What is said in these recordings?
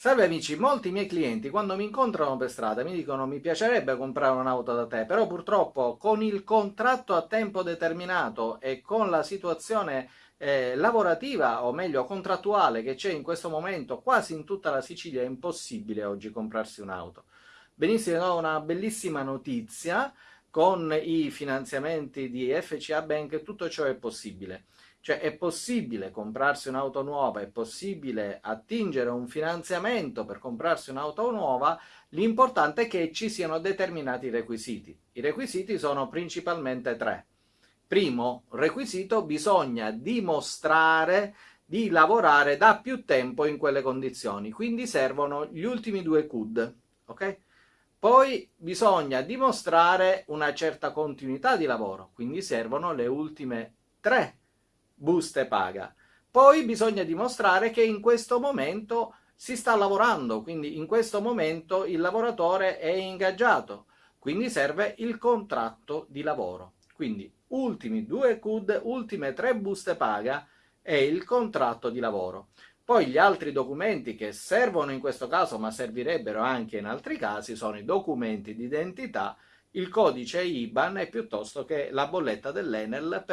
Salve amici, molti miei clienti quando mi incontrano per strada mi dicono mi piacerebbe comprare un'auto da te, però purtroppo con il contratto a tempo determinato e con la situazione eh, lavorativa o meglio contrattuale che c'è in questo momento quasi in tutta la Sicilia è impossibile oggi comprarsi un'auto. Benissimo, una bellissima notizia, con i finanziamenti di FCA Bank tutto ciò è possibile. Cioè è possibile comprarsi un'auto nuova, è possibile attingere un finanziamento per comprarsi un'auto nuova, l'importante è che ci siano determinati requisiti. I requisiti sono principalmente tre. Primo requisito, bisogna dimostrare di lavorare da più tempo in quelle condizioni, quindi servono gli ultimi due CUD, ok? Poi bisogna dimostrare una certa continuità di lavoro, quindi servono le ultime tre buste paga. Poi bisogna dimostrare che in questo momento si sta lavorando, quindi in questo momento il lavoratore è ingaggiato, quindi serve il contratto di lavoro. Quindi ultimi due CUD, ultime tre buste paga e il contratto di lavoro. Poi gli altri documenti che servono in questo caso, ma servirebbero anche in altri casi, sono i documenti di identità, il codice IBAN e piuttosto che la bolletta dell'Enel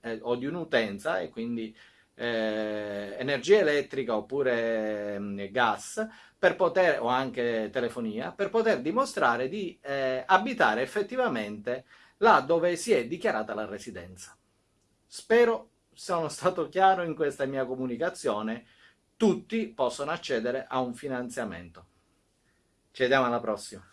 eh, o di un'utenza e quindi eh, energia elettrica oppure eh, gas per poter, o anche telefonia per poter dimostrare di eh, abitare effettivamente là dove si è dichiarata la residenza. Spero sono stato chiaro in questa mia comunicazione tutti possono accedere a un finanziamento. Ci vediamo alla prossima.